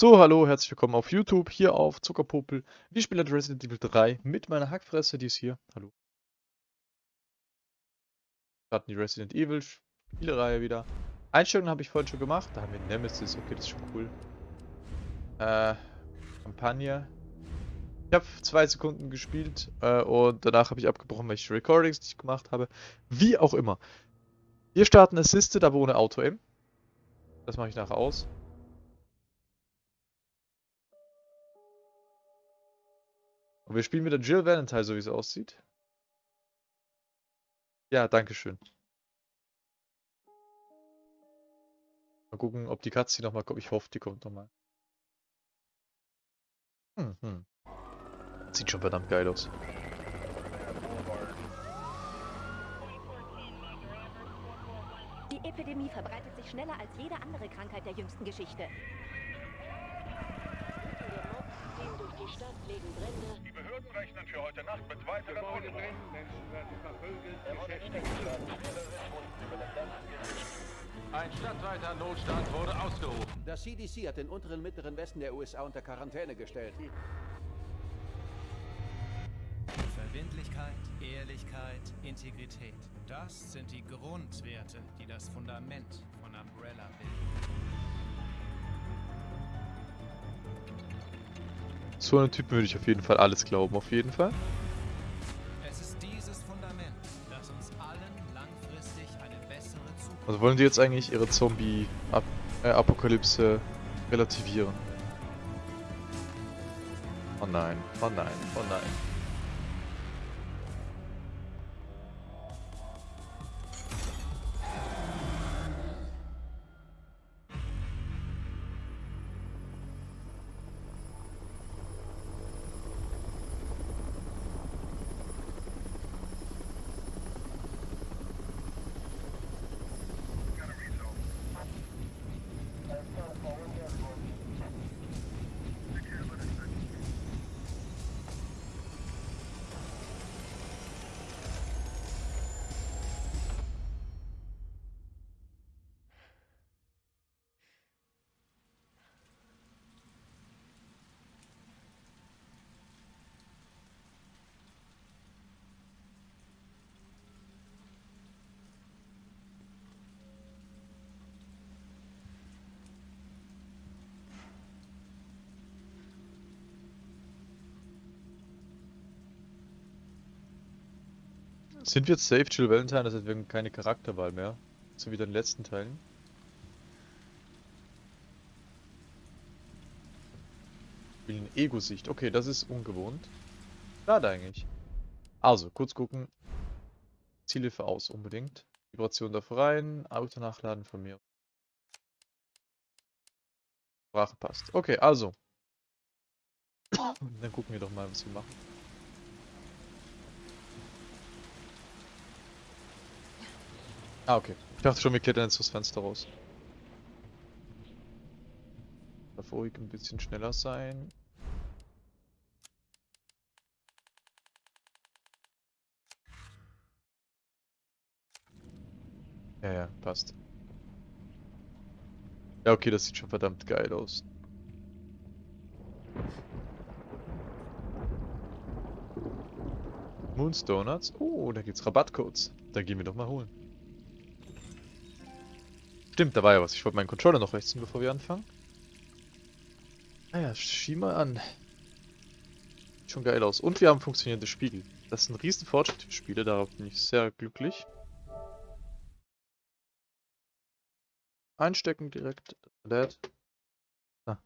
So, hallo, herzlich willkommen auf YouTube, hier auf Zuckerpopel. Wir spielen Resident Evil 3 mit meiner Hackfresse, die ist hier. Hallo. Starten die Resident Evil Spielereihe wieder. Einstellungen habe ich vorhin schon gemacht. Da haben wir Nemesis, okay, das ist schon cool. Äh, Kampagne. Ich habe zwei Sekunden gespielt äh, und danach habe ich abgebrochen, welche Recordings ich gemacht habe. Wie auch immer. Wir starten Assisted, aber ohne Auto-Aim. Das mache ich nachher aus. Und wir spielen mit der Jill Valentine, so wie es aussieht. Ja, danke schön. Mal gucken, ob die Katze nochmal kommt. Ich hoffe, die kommt nochmal. Hm, hm. Sieht schon verdammt geil aus. Die Epidemie verbreitet sich schneller als jede andere Krankheit der jüngsten Geschichte. Die Stadt legen Brände. Die Behörden rechnen für heute Nacht mit weiteren Unruhen. Menschen werden verprügelt. Ein stadtweiter Notstand wurde ausgerufen. Das CDC hat den unteren mittleren Westen der USA unter Quarantäne gestellt. Verbindlichkeit, Ehrlichkeit, Integrität. Das sind die Grundwerte, die das Fundament von Umbrella bilden. So einen Typen würde ich auf jeden Fall alles glauben, auf jeden Fall. Es ist dieses Fundament, das uns allen langfristig eine bessere Zukunft Also wollen die jetzt eigentlich ihre Zombie-Apokalypse relativieren? Oh nein, oh nein, oh nein. Sind wir jetzt safe, Jill Valentine? Das heißt, wir keine Charakterwahl mehr. So wie in den letzten Teilen. Spielen Ego-Sicht. Okay, das ist ungewohnt. Schade eigentlich. Also, kurz gucken. Zielhilfe aus, unbedingt. Vibration darf rein. Auto nachladen von mir. Sprache passt. Okay, also. Dann gucken wir doch mal, was wir machen. Ah, okay. Ich dachte schon, wir klettern jetzt das Fenster raus. Darf ruhig ein bisschen schneller sein. Ja, ja, passt. Ja, okay, das sieht schon verdammt geil aus. Moons Donuts. Oh, da gibt's Rabattcodes. Da gehen wir doch mal holen. Stimmt, da war ja was. Ich wollte meinen Controller noch rechts ziehen, bevor wir anfangen. Naja, schieb mal an. Sieht schon geil aus. Und wir haben funktionierende Spiegel. Das ist ein riesen Fortschritt für Spiele, darauf bin ich sehr glücklich. Einstecken direkt. Lädt. Ah.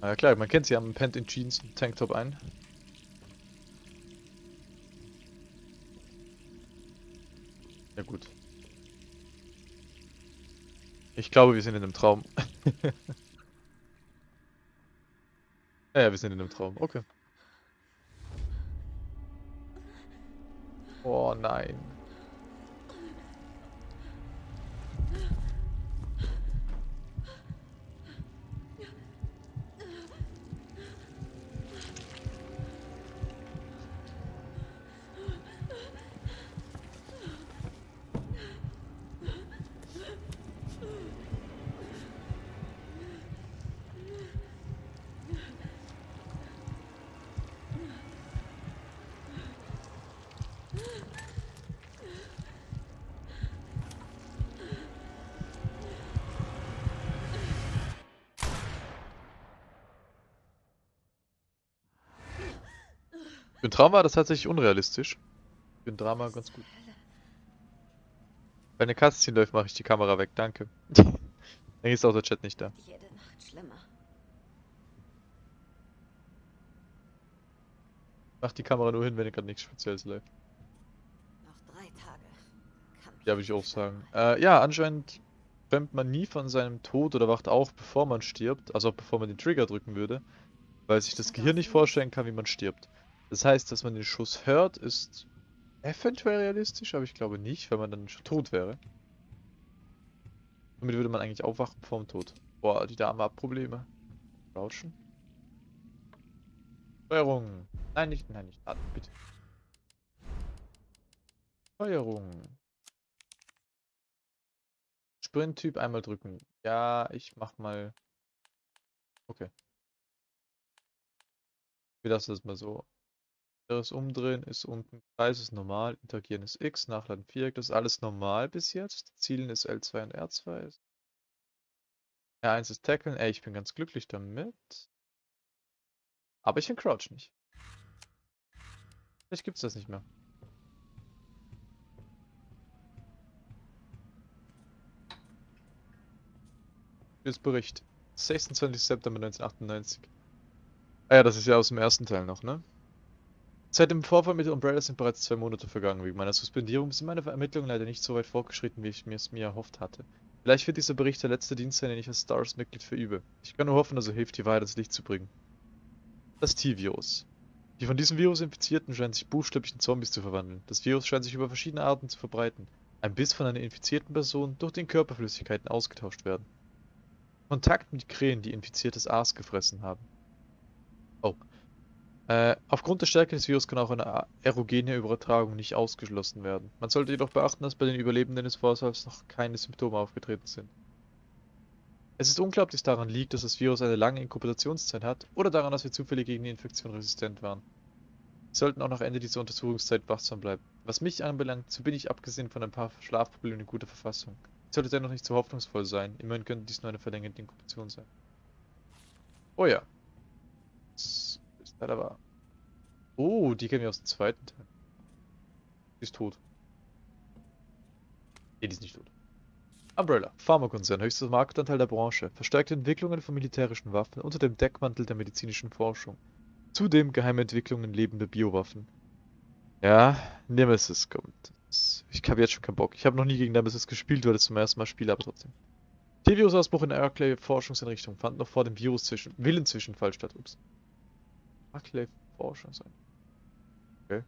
Na ja klar, man kennt sie, haben pennt in Jeans und Tanktop ein. Ja gut. Ich glaube, wir sind in einem Traum. ja, ja, wir sind in einem Traum. Okay. Oh nein. Für ein Traum war das tatsächlich unrealistisch. Für ein Drama ganz gut. Wenn eine Cutscene läuft, mache ich die Kamera weg, danke. Dann ist auch der Chat nicht da. Jede Nacht schlimmer. Mach die Kamera nur hin, wenn gerade nichts Spezielles läuft. Noch drei Tage. Ja, würde ich auch sagen. Äh, ja, anscheinend träumt man nie von seinem Tod oder wacht auf, bevor man stirbt. Also auch bevor man den Trigger drücken würde. Weil sich das Gehirn nicht vorstellen kann, wie man stirbt. Das heißt, dass man den Schuss hört, ist eventuell realistisch, aber ich glaube nicht, weil man dann schon tot wäre. Damit würde man eigentlich aufwachen vorm Tod. Boah, die Dame hat Probleme. Crouchen. Steuerung. Nein, nicht, nein, nicht. Atmen, bitte. Steuerung. Sprint-Typ einmal drücken. Ja, ich mach mal. Okay. Wir lassen das mal so. Das Umdrehen ist unten Kreis ist normal, Interagieren ist X, Nachladen Viereck, das ist alles normal bis jetzt. Zielen ist L2 und R2. R1 ist Tackeln, ey, ich bin ganz glücklich damit. Aber ich kann Crouch nicht. Vielleicht gibt's das nicht mehr. Jetzt Bericht. 26. September 1998. Ah ja, das ist ja aus dem ersten Teil noch, ne? Seit dem Vorfall mit Umbrella sind bereits zwei Monate vergangen. Wegen meiner Suspendierung sind meine Ermittlungen leider nicht so weit fortgeschritten, wie ich es mir erhofft hatte. Vielleicht wird dieser Bericht der letzte Dienst sein, den ich als Stars-Mitglied verübe. Ich kann nur hoffen, dass er hilft, die Wahrheit ans Licht zu bringen. Das T-Virus. Die von diesem Virus Infizierten scheinen sich buchstäblich in Zombies zu verwandeln. Das Virus scheint sich über verschiedene Arten zu verbreiten. Ein Biss von einer infizierten Person, durch den Körperflüssigkeiten ausgetauscht werden. Kontakt mit Krähen, die infiziertes Aas gefressen haben. Oh. Äh, aufgrund der Stärke des Virus kann auch eine aerogene Übertragung nicht ausgeschlossen werden. Man sollte jedoch beachten, dass bei den Überlebenden des Vorfalls noch keine Symptome aufgetreten sind. Es ist unklar, ob daran liegt, dass das Virus eine lange Inkubationszeit hat, oder daran, dass wir zufällig gegen die Infektion resistent waren. Wir sollten auch nach Ende dieser Untersuchungszeit wachsam bleiben. Was mich anbelangt, so bin ich abgesehen von ein paar Schlafproblemen in guter Verfassung. Ich sollte dennoch nicht zu hoffnungsvoll sein, immerhin könnte dies nur eine verlängerte Inkubation sein. Oh ja. Leider wahr. Oh, die kennen wir aus dem zweiten Teil. Die ist tot. Nee, die ist nicht tot. Umbrella, Pharmakonzern, höchster Marktanteil der Branche, verstärkte Entwicklungen von militärischen Waffen unter dem Deckmantel der medizinischen Forschung. Zudem geheime Entwicklungen lebender Biowaffen. Ja, Nemesis kommt. Ich habe jetzt schon keinen Bock. Ich habe noch nie gegen Nemesis gespielt, weil ich zum ersten Mal spiele, aber trotzdem. T-Virus-Ausbruch in der Arclay-Forschungseinrichtung fand noch vor dem Virus zwischen Willenzwischenfall statt. Ups. Arclay-Forschungseinrichtung. Okay.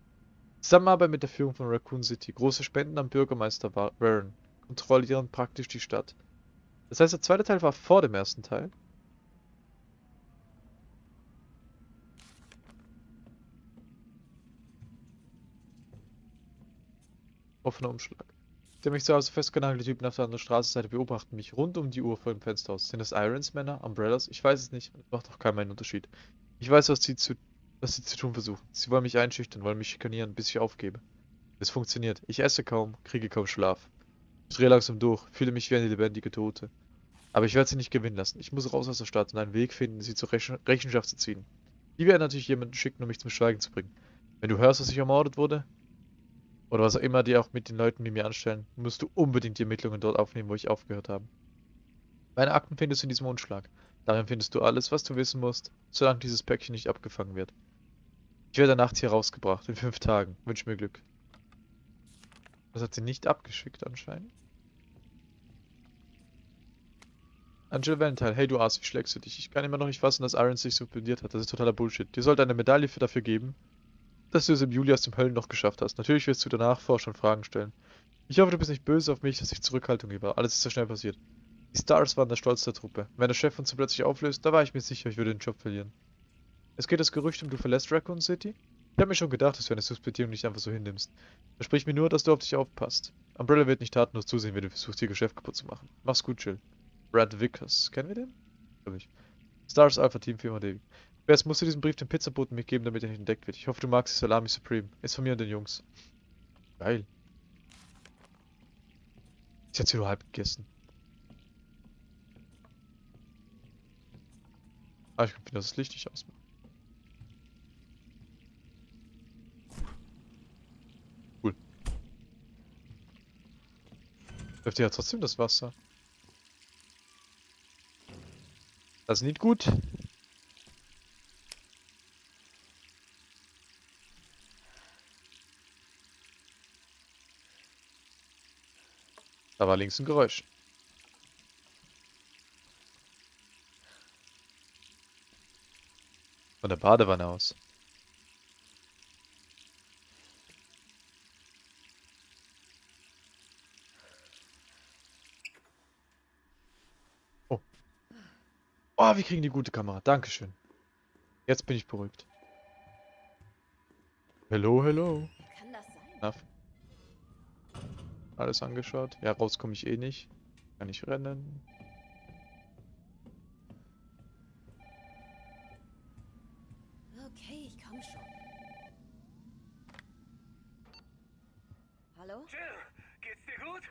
Zusammenarbeit mit der Führung von Raccoon City. Große Spenden am Bürgermeister Wa- Warren. Kontrollieren praktisch die Stadt. Das heißt, der zweite Teil war vor dem ersten Teil. Offener Umschlag. Der mich zu Hause festgenagelte Typen auf der anderen Straßenseite beobachten mich rund um die Uhr vor dem Fenster aus. Sind das Irons Männer? Umbrellas? Ich weiß es nicht. Macht auch keinen Unterschied. Ich weiß, was sie zu, was sie zu tun versuchen. Sie wollen mich einschüchtern, wollen mich schikanieren, bis ich aufgebe. Es funktioniert. Ich esse kaum, kriege kaum Schlaf. Ich drehe langsam durch, fühle mich wie eine lebendige Tote. Aber ich werde sie nicht gewinnen lassen. Ich muss raus aus der Stadt und einen Weg finden, sie zur Rechen Rechenschaft zu ziehen. Die werden natürlich jemanden schicken, um mich zum Schweigen zu bringen. Wenn du hörst, dass ich ermordet wurde, oder was auch immer die auch mit den Leuten, die mir anstellen, musst du unbedingt die Ermittlungen dort aufnehmen, wo ich aufgehört habe. Meine Akten findest du in diesem Umschlag. Darin findest du alles, was du wissen musst, solange dieses Päckchen nicht abgefangen wird. Ich werde nachts hier rausgebracht, in fünf Tagen. Wünsch mir Glück. Das hat sie nicht abgeschickt anscheinend. Angela Valentine, hey du Arsch, wie schlägst du dich? Ich kann immer noch nicht fassen, dass Irons sich suspendiert hat. Das ist totaler Bullshit. Dir sollte eine Medaille für dafür geben, dass du es im Juli aus dem Höllenloch geschafft hast. Natürlich wirst du danach Forscher und Fragen stellen. Ich hoffe, du bist nicht böse auf mich, dass ich Zurückhaltung war. Alles ist so schnell passiert. Die Stars waren der Stolz der Truppe. Wenn der Chef uns so plötzlich auflöst, da war ich mir sicher, ich würde den Job verlieren. Es geht das Gerücht um, du verlässt Raccoon City? Ich habe mir schon gedacht, dass du eine Suspendierung nicht einfach so hinnimmst. Versprich mir nur, dass du auf dich aufpasst. Umbrella wird nicht tatenlos zusehen, wenn du versuchst, ihr Geschäft kaputt zu machen. Mach's gut, Jill. Brad Vickers. Kennen wir den? Glaub ich. Stars Alpha Team Firma David. Wer musst du diesen Brief dem Pizzaboten mitgeben, damit er nicht entdeckt wird. Ich hoffe, du magst die Salami Supreme. Ist von mir und den Jungs. Geil. Ich hat sie nur halb gegessen. Ah, ich kann wieder das Licht nicht ausmachen. Cool. Läuft ja trotzdem das Wasser. Das ist nicht gut. Da war links ein Geräusch. Von der Badewanne aus. Oh. Oh, wir kriegen die gute Kamera. Dankeschön. Jetzt bin ich beruhigt. Hello, hello. Kann das sein? Na, alles angeschaut. Ja, raus komme ich eh nicht. Kann ich rennen. Okay, ich komm schon. Hallo? Jill, geht's dir gut?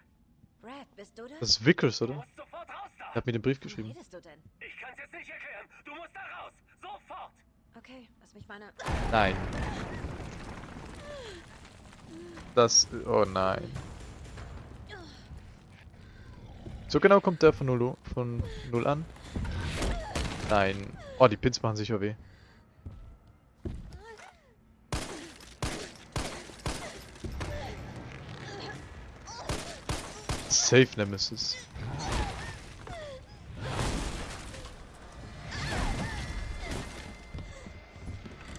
Bist du das? Ist Vickers, Du oder? Er hat mir den Brief geschrieben. redest du denn? Ich kann's jetzt nicht erklären. Du musst da raus. Sofort. Okay, lass mich meine... Nein. Das. Oh nein. So genau kommt der von null, von null an. Nein. Oh, die Pins machen sicher weh. Safe Nemesis.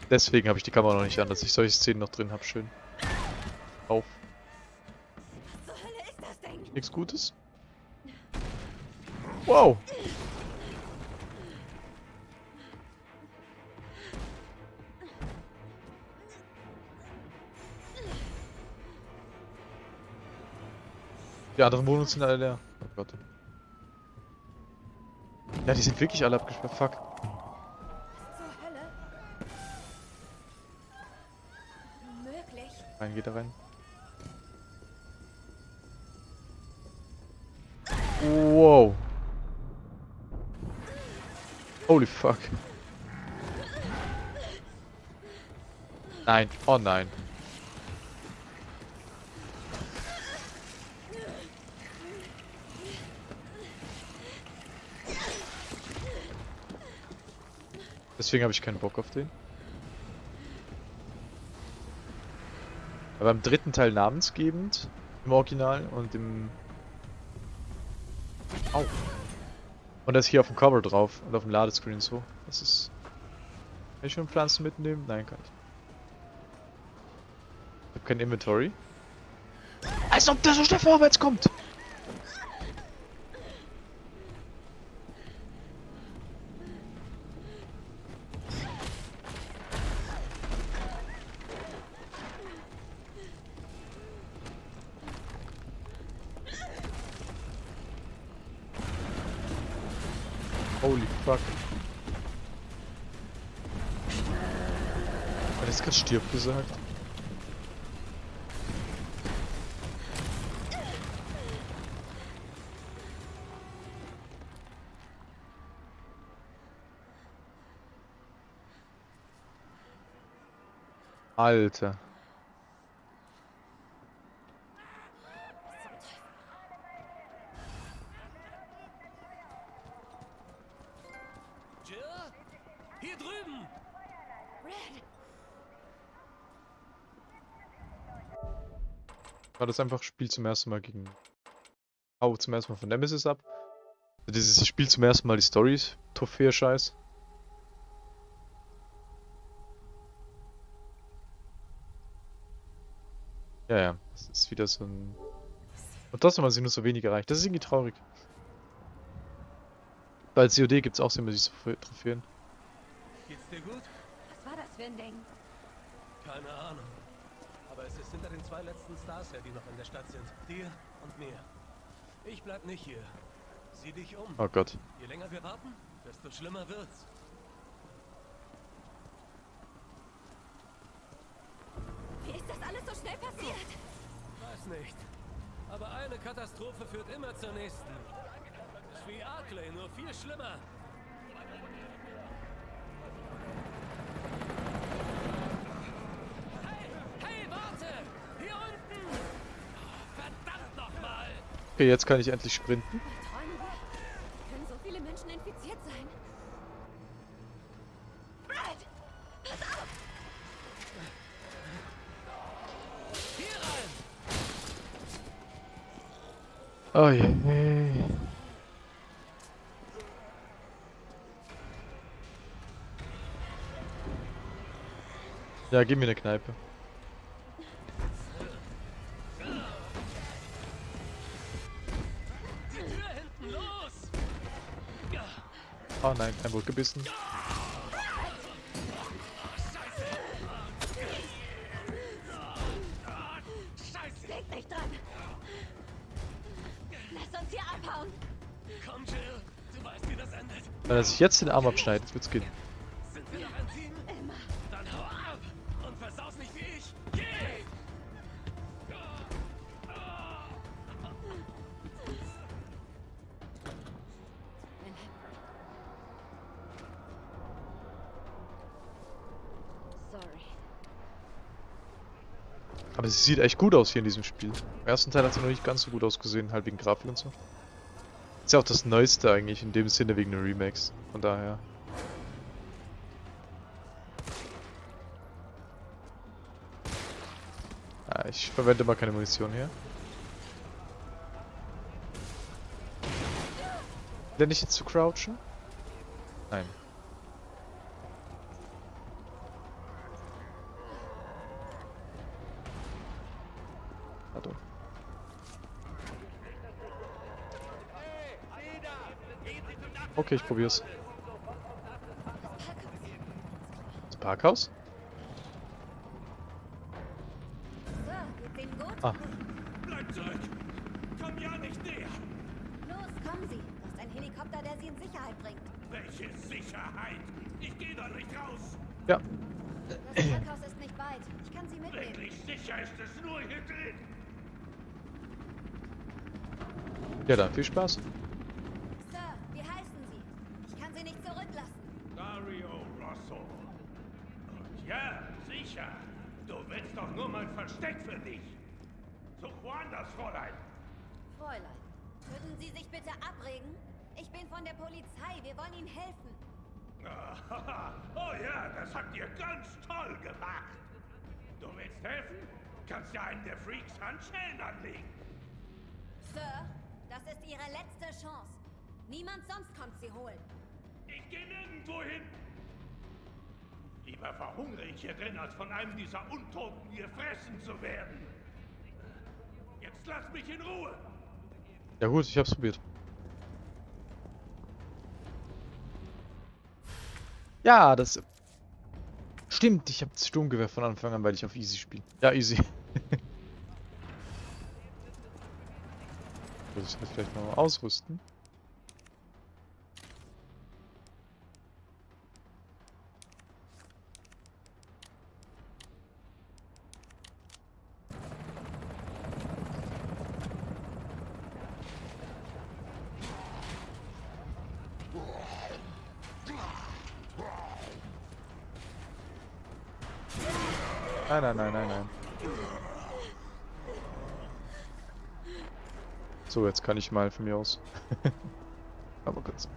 Deswegen habe ich die Kamera noch nicht an, dass ich solche Szenen noch drin habe. Schön. Auf. Nichts Gutes? Wow. Die anderen Wohnungen sind alle leer. Oh Gott. Ja, die sind wirklich alle abgesperrt. Fuck. Rein, geht da rein. Wow. Holy fuck. Nein. Oh nein. Deswegen habe ich keinen Bock auf den. Aber im dritten Teil namensgebend im Original und im. Au. Und das hier auf dem Cover drauf und auf dem Ladescreen so. Das ist. Kann ich schon Pflanzen mitnehmen? Nein, kann ich. Ich habe kein Inventory. Als ob der so schnell vorwärts kommt! Gesagt? Alter. Jill? Hier drüben! Brad, War das einfach Spiel zum ersten Mal gegen. Hau zum ersten Mal von Nemesis ab. Dieses Spiel zum ersten Mal die Stories. Trophäe-Scheiß. Ja, ja. Das ist wieder so ein. Und trotzdem haben sie nur so wenig erreicht. Das ist irgendwie traurig. Bei COD gibt es auch immer diese Trophä- Trophäen. Geht's dir gut? was war das für ein Ding? Keine Ahnung. Aber es ist hinter den zwei letzten Stars her, die noch in der Stadt sind. Dir und mir. Ich bleib nicht hier. Sieh dich um. Oh Gott. Je länger wir warten, desto schlimmer wird's. Wie ist das alles so schnell passiert? Weiß nicht. Aber eine Katastrophe führt immer zur nächsten. Ist wie Arklay, nur viel schlimmer. Okay, jetzt kann ich endlich sprinten. Können so viele Menschen! Oh je. Ja, gib mir eine Kneipe. Oh nein, ein Wort gebissen. Dran! Lass uns hier abhauen! Komm, Jill, du weißt, wie das endet. Wenn er sich jetzt den Arm abschneidet, wird's gehen. Sie sieht echt gut aus hier in diesem Spiel. Im ersten Teil hat sie noch nicht ganz so gut ausgesehen, halt wegen Grafik und so. Ist ja auch das Neueste eigentlich in dem Sinne wegen den Remakes. Von daher. Ah, ich verwende mal keine Munition hier. Lerne ich jetzt zu crouchen? Nein. Warte. Okay, ich probier's. Das Parkhaus? Ja, dann viel Spaß. Sir, wie heißen Sie? Ich kann Sie nicht zurücklassen. Dario Rosso. Und ja, sicher. Du willst doch nur mein Versteck für dich. Such woanders, Fräulein. Fräulein, würden Sie sich bitte abregen? Ich bin von der Polizei. Wir wollen Ihnen helfen. Oh ja, das habt ihr ganz toll gemacht. Du willst helfen? Kannst ja einen der Freaks Handschellen anlegen. Sir, das ist Ihre letzte Chance. Niemand sonst kommt Sie holen. Ich gehe nirgendwo hin. Lieber verhungere ich hier drin, als von einem dieser Untoten gefressen zu werden. Jetzt lass mich in Ruhe. Ja gut, ich hab's probiert. Ja, das... Stimmt, ich hab das Sturmgewehr von Anfang an, weil ich auf Easy spiele. Ja, Easy. Muss ich das vielleicht noch mal ausrüsten? Nein, nein, nein, nein, nein. So, jetzt kann ich mal von mir aus. Aber kurz.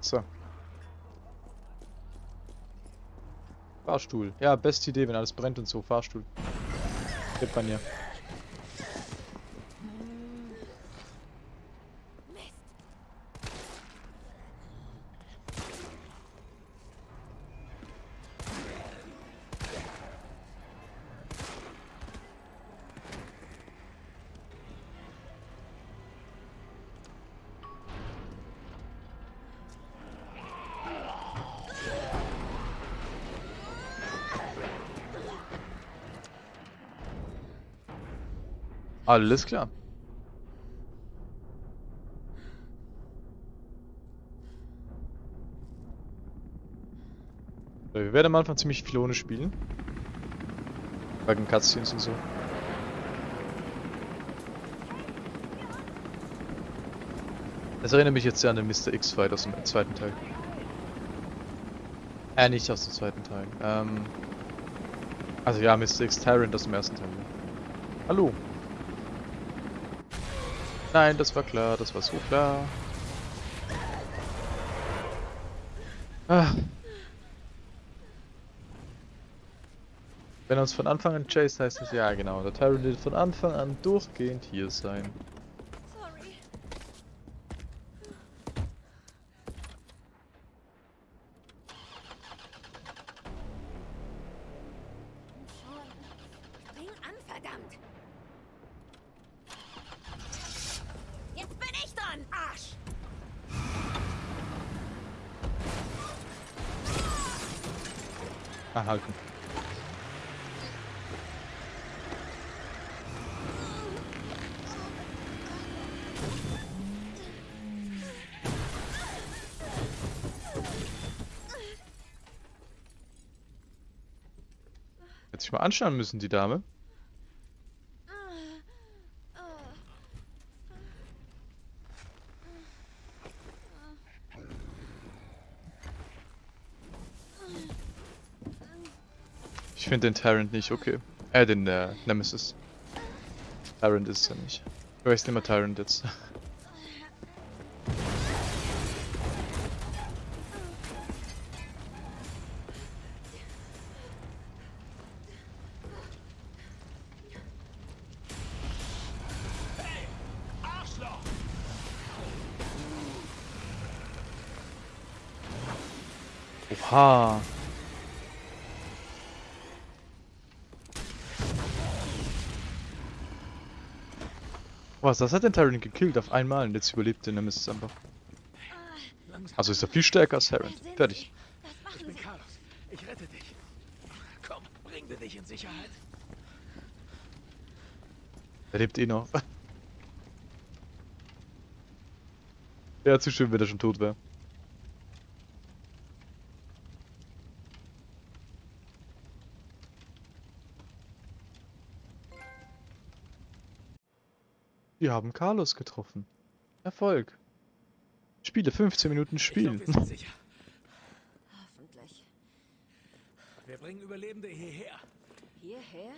So. Fahrstuhl. Ja, beste Idee, wenn alles brennt und so. Fahrstuhl. Gibt man ja. Alles klar. Wir werden am Anfang ziemlich viel ohne spielen. Wegen Cutscenes und so. Das erinnert mich jetzt sehr an den Mr. X-Fight aus dem zweiten Teil. Äh, nicht aus dem zweiten Teil. Ähm, also ja, Mr. X Tyrant aus dem ersten Teil. Hallo. Nein, das war klar, das war so klar. Ah. Wenn uns von Anfang an chased, heißt es ja genau. Der Tyrant wird von Anfang an durchgehend hier sein. Sich mal anschauen müssen, die Dame. Ich finde den Tyrant nicht okay. Äh, den äh, Nemesis. Tyrant ist es ja nicht. Ich weiß nicht mehr Tyrant jetzt. Oha. Was, das hat den Tyrant gekillt auf einmal und jetzt überlebt der Nemesis einfach. Also ist er viel stärker als Tyrant. Fertig. Ich bin? Carlos. Ich rette dich. Komm, bringen wir dich in Sicherheit. Er lebt eh noch. Wäre zu schön, wenn er schon tot wäre. Wir haben Carlos getroffen. Erfolg. Spiele 15 Minuten Ich spielen. glaub, wir sind sicher. Hoffentlich. Wir bringen Überlebende hierher. Hierher?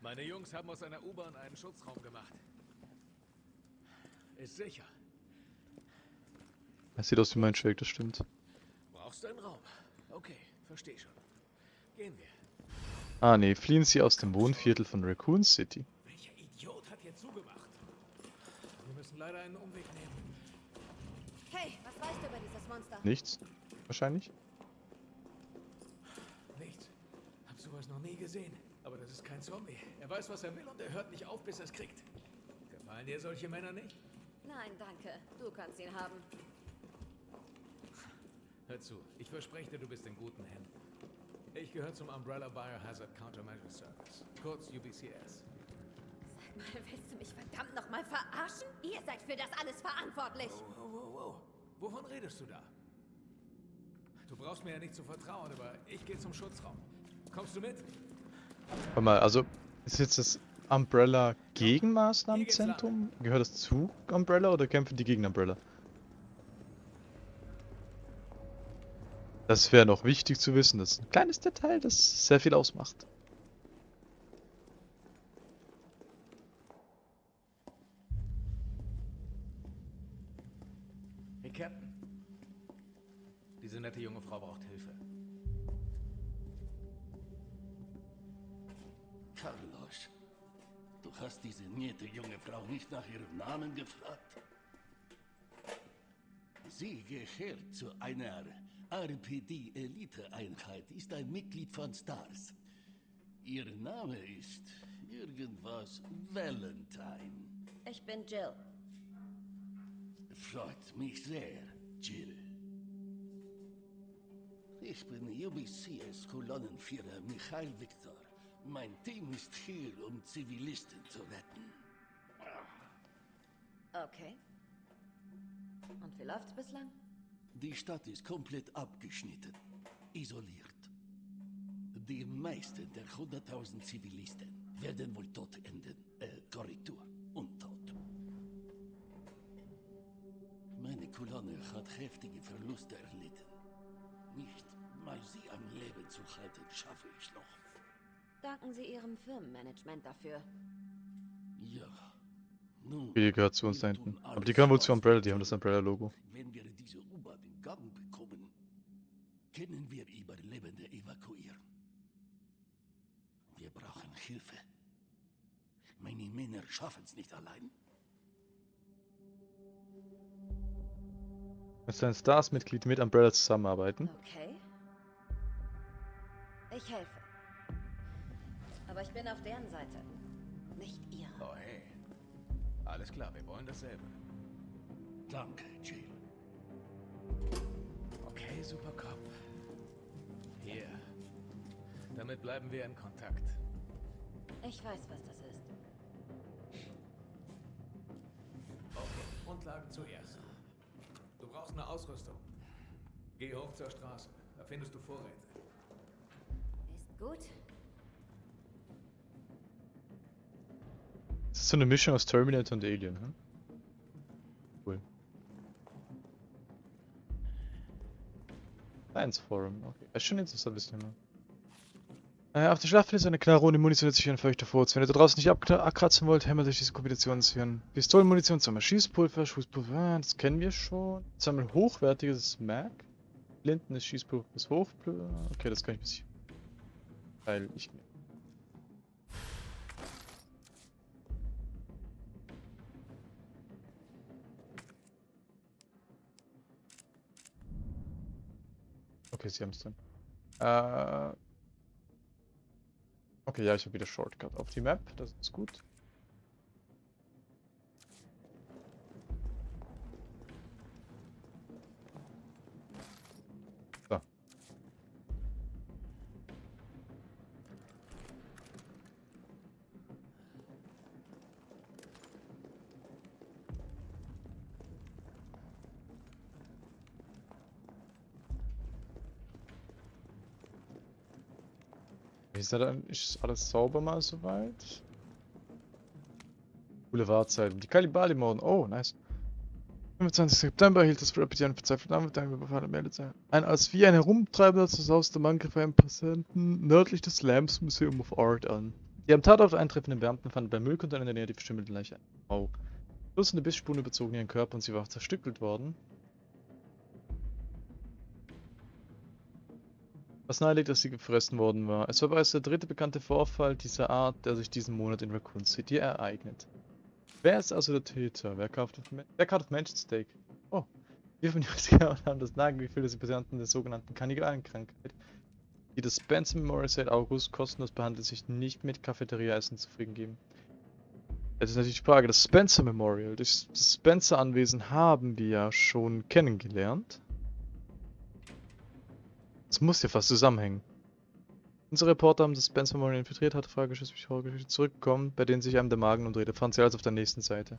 Meine Jungs haben aus einer U-Bahn einen Schutzraum gemacht. Ist sicher. Das sieht aus wie mein Shake, das stimmt. Brauchst du einen Raum? Okay, versteh schon. Gehen wir. Ah nee, fliehen sie aus dem Wohnviertel von Raccoon City. Leider einen Umweg nehmen. Hey, was weißt du über dieses Monster? Nichts? Wahrscheinlich? Nichts. Hab sowas noch nie gesehen. Aber das ist kein Zombie. Er weiß, was er will und er hört nicht auf, bis er es kriegt. Gefallen dir solche Männer nicht? Nein, danke. Du kannst ihn haben. Hör zu, ich verspreche dir, du bist in guten Händen. Ich gehöre zum Umbrella Biohazard Countermeasure Service, kurz UBCS. Mal, willst du mich verdammt nochmal verarschen? Ihr seid für das alles verantwortlich. Wow, wow, wow. Wovon redest du da? Du brauchst mir ja nicht zu vertrauen, aber ich gehe zum Schutzraum. Kommst du mit? Warte mal, also ist jetzt das Umbrella Gegenmaßnahmenzentrum? Gehört das zu Umbrella oder kämpfen die gegen Umbrella? Das wäre noch wichtig zu wissen. Das ist ein kleines Detail, das sehr viel ausmacht. Captain. Diese nette junge Frau braucht Hilfe. Carlos, du hast diese nette junge Frau nicht nach ihrem Namen gefragt? Sie gehört zu einer RPD-Elite-Einheit, ist ein Mitglied von STARS. Ihr Name ist irgendwas Valentine. Ich bin Jill. Freut mich sehr, Jill. Ich bin UBCS Kolonnenführer Michael Victor. Mein Team ist hier, um Zivilisten zu retten. Okay. Und wie läuft's bislang? Die Stadt ist komplett abgeschnitten, isoliert. Die meisten der 100.000 Zivilisten werden wohl tot enden. Äh, Korrektur, Kolonne hat heftige Verluste erlitten. Nicht mal sie am Leben zu halten, schaffe ich noch. Danken Sie Ihrem Firmenmanagement dafür. Ja, Nun, Die gehört zu uns da hinten. Aber die gehören wohl zu Umbrella, die haben das. Umbrella-Logo. Wenn wir diese U-Bahn in Gang bekommen, können wir Überlebende evakuieren. Wir brauchen Hilfe. Meine Männer schaffen es nicht allein. Ist ein Stars-Mitglied mit Umbrella zusammenarbeiten? Okay. Ich helfe. Aber ich bin auf deren Seite. Nicht ihr. Oh hey. Alles klar, wir wollen dasselbe. Danke, Jill. Okay, Supercop. Hier. Damit bleiben wir in Kontakt. Ich weiß, was das ist. Okay, Grundlagen zuerst. Du brauchst eine Ausrüstung. Geh hoch zur Straße. Da findest du Vorräte. Ist gut. Das ist so eine Mischung aus Terminator und Alien, hm? Cool. Science Forum, okay. Das ist schon interessant, das Thema. Äh, auf der Schlachtfeld ist eine Knarre ohne Munition sich ein feuchter Furz. Wenn ihr da draußen nicht abkra- abkratzen wollt, hämmert euch diese Kombination ziehen. Pistolenmunition, Sammel Schießpulver, Schießpulver, ah, das kennen wir schon. Sammel hochwertiges Mag. Blindendes Schießpulver bis hoch. Okay, das kann ich bis Weil ich Okay, sie haben es drin. Äh. Okay, ja, ich habe wieder Shortcut auf die Map. Das ist gut. Ist, da dann, ist alles sauber mal soweit? Coole Wahrzeichen. Die Kalibali-Morden. Oh, nice. 25. September erhielt das Rapid einen verzweifelten Anwalt einen Überfall meldet sein. Ein als wie ein Herumtreibender zu Haus der Mann griff einen Passanten nördlich des Lambs Museum of Art an. Die am Tatort eintreffenden Beamten fanden beim Müllcontainer in der Nähe die verstümmelte Leiche. Oh. Dutzende Bissspuren überzogen ihren Körper und sie war zerstückelt worden. Was nahelegt, dass sie gefressen worden war. Es war bereits der dritte bekannte Vorfall dieser Art, der sich diesen Monat in Raccoon City ereignet. Wer ist also der Täter? Wer kauft auf, Wer kauft auf Menschensteak? Oh. Wir von Justiger haben das Nagelgefühl, dass die Patienten der sogenannten Kannibalen-Krankheit, die das Spencer Memorial seit August kostenlos behandelt, sich nicht mit Cafeteria-Essen zufrieden geben. Jetzt ist natürlich die Frage, das Spencer Memorial, das Spencer-Anwesen haben wir ja schon kennengelernt. Es muss ja fast zusammenhängen. Unsere Reporter haben das Spencer Memorial infiltriert, hatte Fragegeschichte zurückgekommen, bei denen sich einem der Magen umdrehte, fand sie also auf der nächsten Seite.